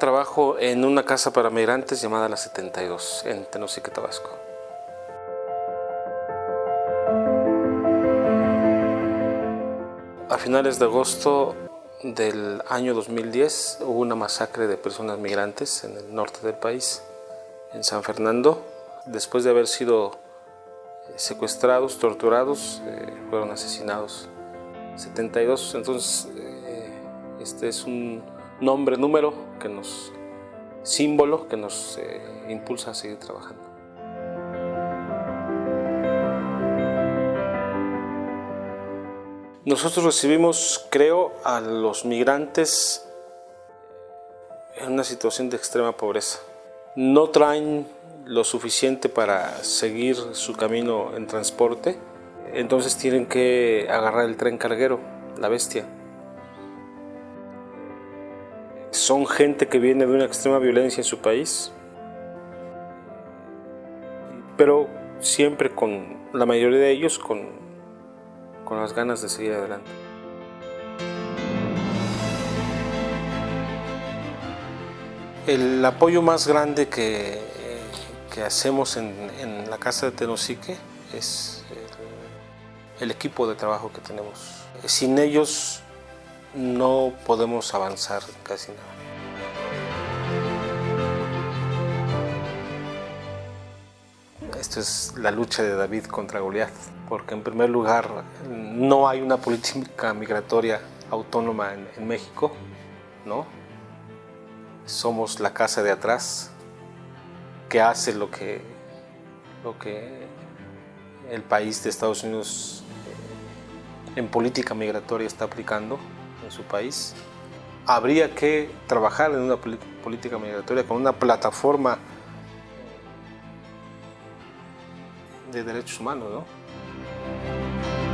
Trabajo en una casa para migrantes llamada La 72, en Tenosique, Tabasco. A finales de agosto del año 2010 hubo una masacre de personas migrantes en el norte del país, en San Fernando. Después de haber sido eh, secuestrados, torturados, eh, fueron asesinados 72. Entonces, eh, este es un nombre, número, que nos, símbolo que nos impulsa a seguir trabajando. Nosotros recibimos, creo, a los migrantes en una situación de extrema pobreza. No traen lo suficiente para seguir su camino en transporte, entonces tienen que agarrar el tren carguero, la bestia. Son gente que viene de una extrema violencia en su país, pero siempre con la mayoría de ellos con con las ganas de seguir adelante. El apoyo más grande que, que hacemos en, la casa de Tenosique es el, el equipo de trabajo que tenemos. Sin ellos no podemos avanzar casi nada. Esto es la lucha de David contra Goliat, porque en primer lugar no hay una política migratoria autónoma en, México, ¿no? Somos la casa de atrás que hace lo que, lo que el país de Estados Unidos eh, en política migratoria está aplicando en su país. Habría que trabajar en una política migratoria con una plataforma de derechos humanos, ¿no?